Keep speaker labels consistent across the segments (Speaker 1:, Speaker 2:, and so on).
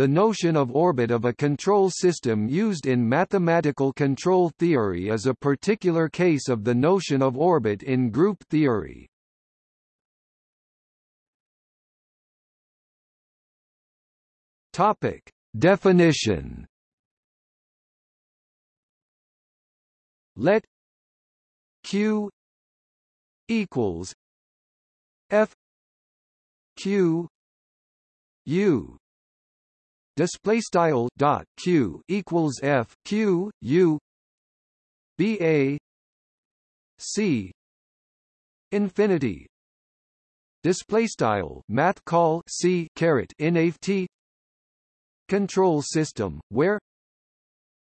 Speaker 1: The notion of orbit of a control system used in mathematical control theory is a particular case of the notion of orbit in group theory. Topic: Definition. Let Q equals F Q U display style dot q equals f q u b a c infinity. Display style math call c caret nft control system where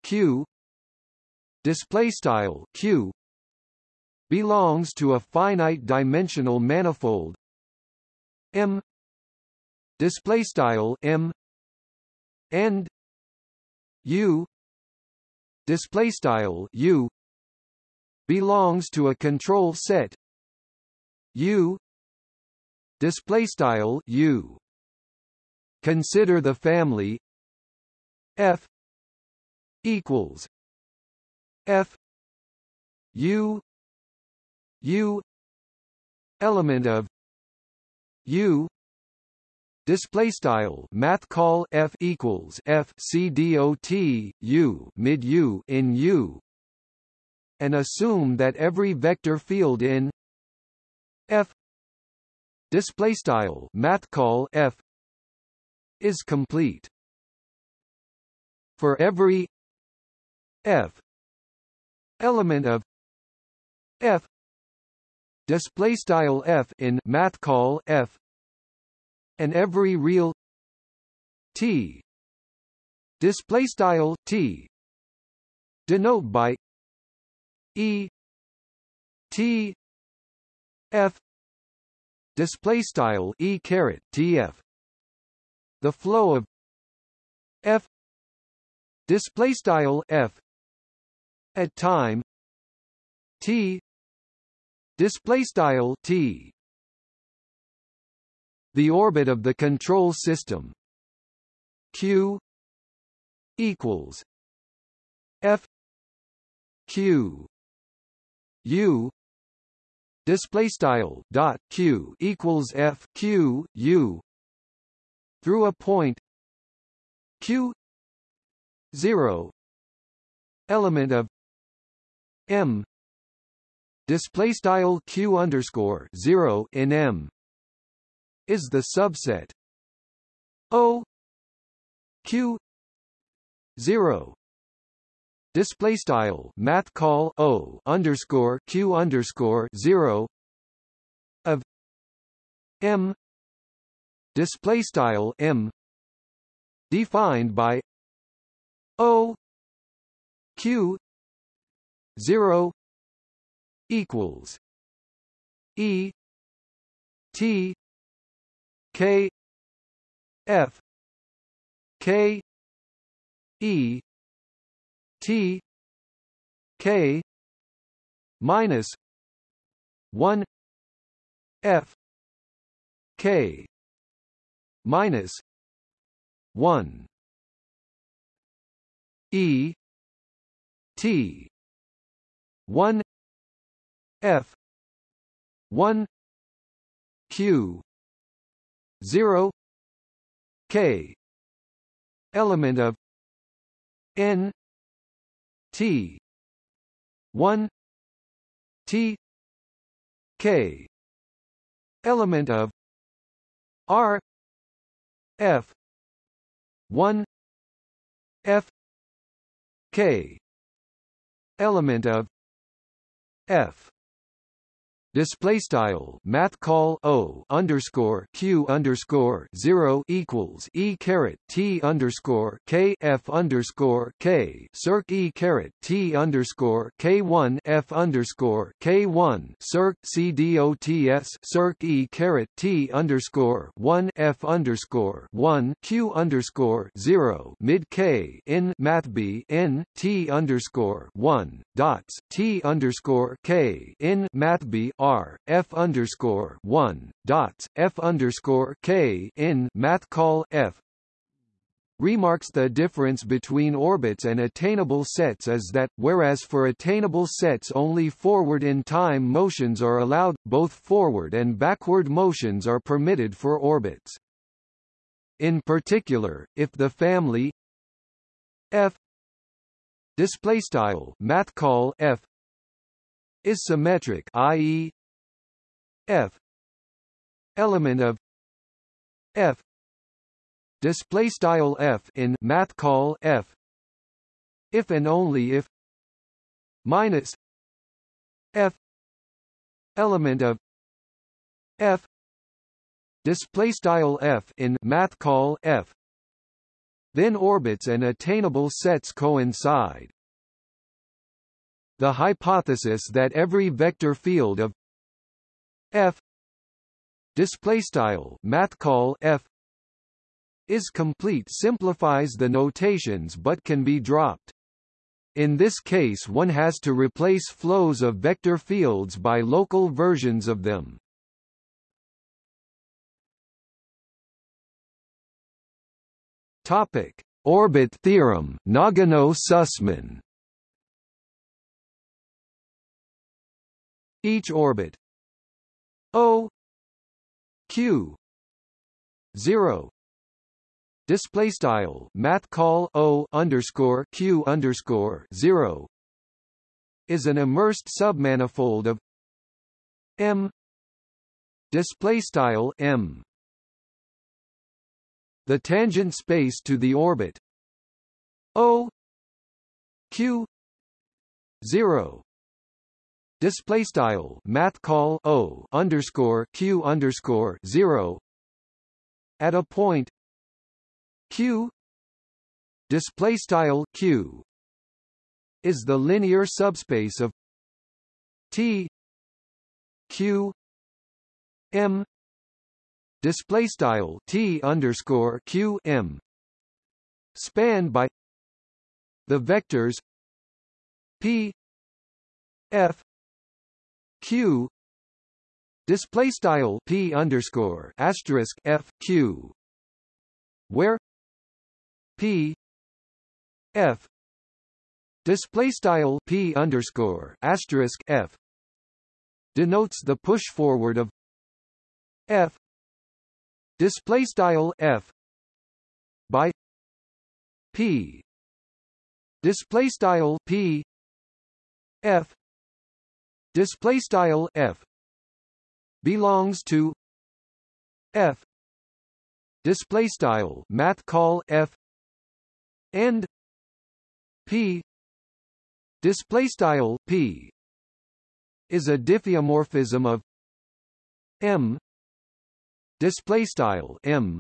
Speaker 1: q display style q belongs to a finite dimensional manifold. M display style m and u display style u belongs to a control set. U display style u consider the family f equals f u u element of u Display style math call f equals f c dot u mid u in u, and assume that every vector field in f display style math call f is complete. For every f element of f display style f in math call f and every real t. Display style t. Denote by e. T. F. Display style e caret tf the flow of f. Display style f. At time t. Display style t the orbit of the control system. Q equals f q u display style dot q equals f q u through a point q 0 element of m display style q underscore 0 in m is the subset. O Q zero. Display style math call O underscore Q underscore zero of M. Display style M. Defined by O Q zero equals E T K F K E T K minus one F K minus one E T one F one Q 0 k element of n t 1 t k element of r f 1 f k element of f display style math call o underscore q underscore zero equals e caret t underscore k f underscore k circ e caret t underscore k one f underscore k one circ c dots circ e caret t underscore one f underscore one q underscore zero mid k in math b n t underscore one dots t underscore k in math b r f underscore one dots f underscore k in math call f remarks the difference between orbits and attainable sets is that, whereas for attainable sets only forward in time motions are allowed, both forward and backward motions are permitted for orbits. In particular, if the family f display style math call f is symmetric i.e. f. Element of f. Display style f in math call f. If and only if minus f. Element of f. Display style f in math call f. Then orbits and attainable sets coincide. The hypothesis that every vector field of f. Display style math call f. Is complete simplifies the notations but can be dropped. In this case one has to replace flows of vector fields by local versions of them. Topic. Orbit theorem Nagano-Sussmann. Each orbit O Q zero. Display style math call O underscore Q underscore zero is an immersed submanifold of M. Display style M. The tangent space to the orbit. O Q zero display style math call o underscore q underscore zero. At a point q display style q is the linear subspace of t q m display style t underscore q m spanned by the vectors p f q. Display style p underscore asterisk f q. Where p f display style p underscore asterisk f denotes the push forward of f display style f by p display style p f display style f. Belongs to f. Display style math call f. And p. Display style p. Is a diffeomorphism of m. Display style m.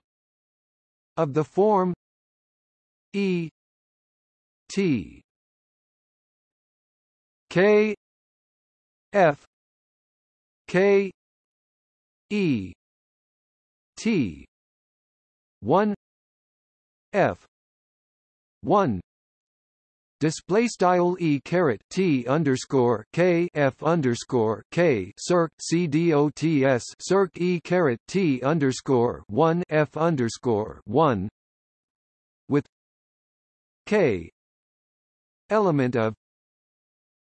Speaker 1: Of the form e t. K F. K. E. T. one. F. one. Display style e caret t underscore k f underscore k circ c d o t s circ e caret t underscore one f underscore one with k element of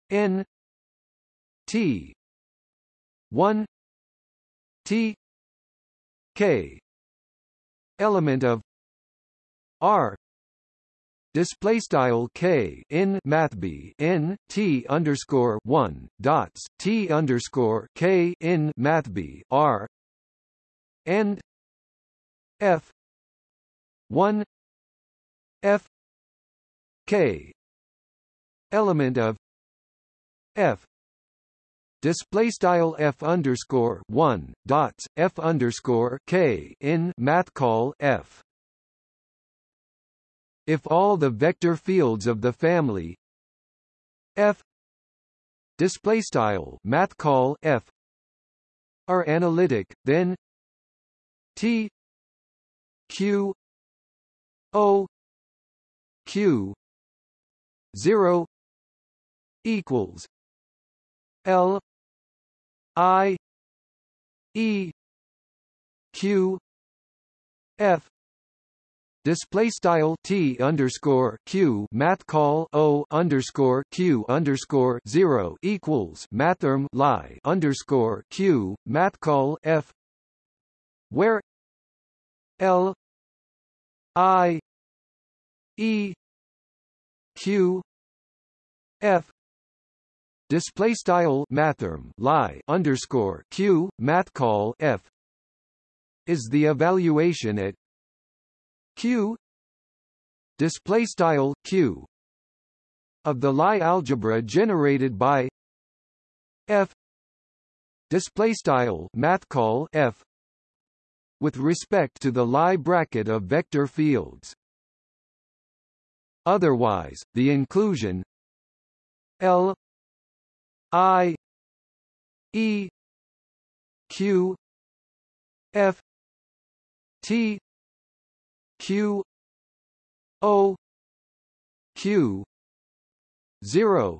Speaker 1: n T. One. T. K. Element of R. Display style k in math t underscore one dots t underscore k in math b r. And f. One. F. K. Element of f display style f underscore one dots f underscore k in math call f. If all the vector fields of the family f display style math call f are analytic, then t q o q zero equals L I E Q F. Display style t underscore q math call o underscore q underscore zero equals mathrm lie underscore q math call f. Where l i e q f display style mathrm lie underscore q math call f. Is the evaluation at q. Display style q. Of the Lie algebra generated by f. Display style math call f. With respect to the Lie bracket of vector fields. Otherwise the inclusion l i e q f t q o q. 0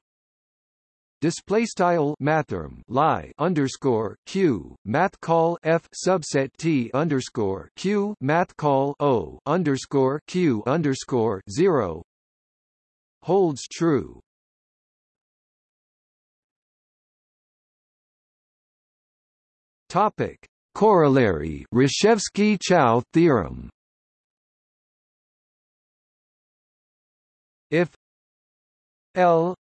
Speaker 1: display style mathrm lie underscore q math call f subset t underscore q math call o underscore q underscore 0 holds true topic. Corollary Rashevsky-Chow theorem. If L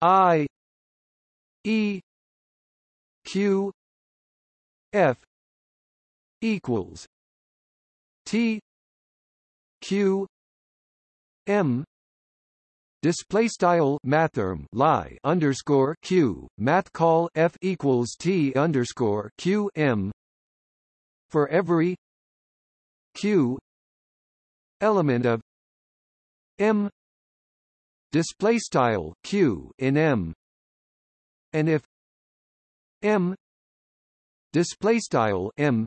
Speaker 1: I E Q F equals T Q M display style mathrm lie underscore q. Math call f equals t underscore q m for every q element of m. Display style q in m. And if m. Display style m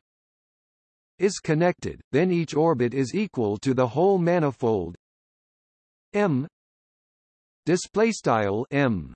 Speaker 1: is connected then each orbit is equal to the whole manifold m display style m